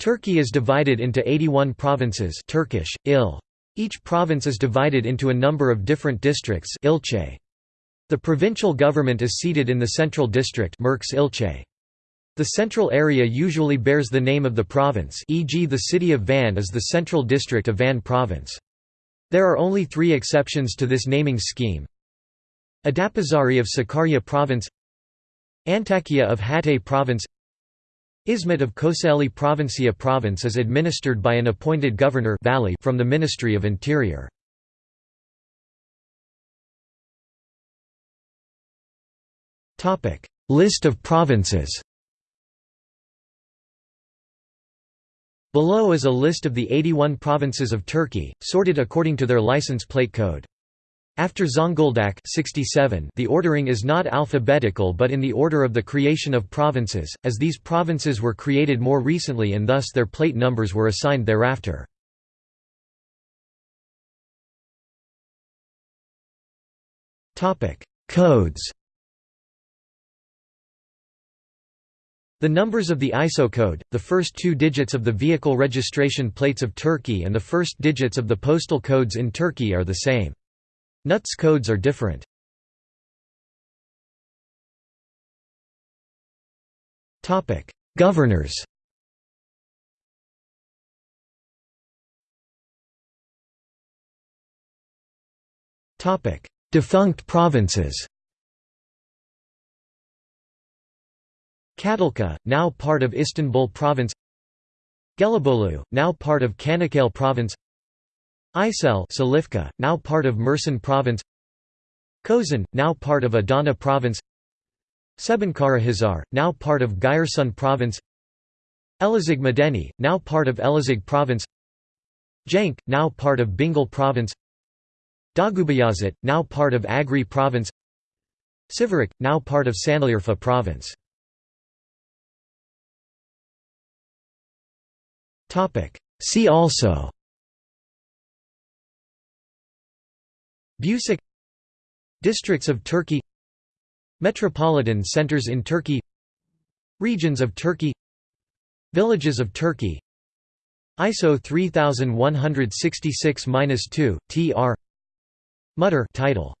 Turkey is divided into 81 provinces Turkish, il. Each province is divided into a number of different districts ilçe. The provincial government is seated in the Central District Merkez ilçe. The central area usually bears the name of the province e.g. the city of Van is the Central District of Van Province. There are only three exceptions to this naming scheme. Adapazari of Sakarya Province Antakya of Hatay Province Izmit of Kocaeli Provincia Province is administered by an appointed governor vali from the Ministry of Interior. List of provinces Below is a list of the 81 provinces of Turkey, sorted according to their license plate code. After Zonguldak 67, the ordering is not alphabetical but in the order of the creation of provinces, as these provinces were created more recently and thus their plate numbers were assigned thereafter. Codes The numbers of the ISO code, the first two digits of the vehicle registration plates of Turkey and the first digits of the postal codes in Turkey are the same. NUTS codes are different. Topic: Governors. Topic: Defunct provinces. Kadilka, now part of Istanbul province. Gelibolu, now part of Çanakkale province Aysel Silifke, now part of Mersin province Kozan, now part of Adana province Şebinkarahisar, now part of Giresun province Elazig Madeni, now part of Elazig province Jank, now part of Bingöl province Doğubayazıt, now part of Agri province Siverek, now part of Sanliurfa province. See also Bucak Districts of Turkey Metropolitan centers in Turkey Regions of Turkey Villages of Turkey. ISO 3166-2, tr Mutter title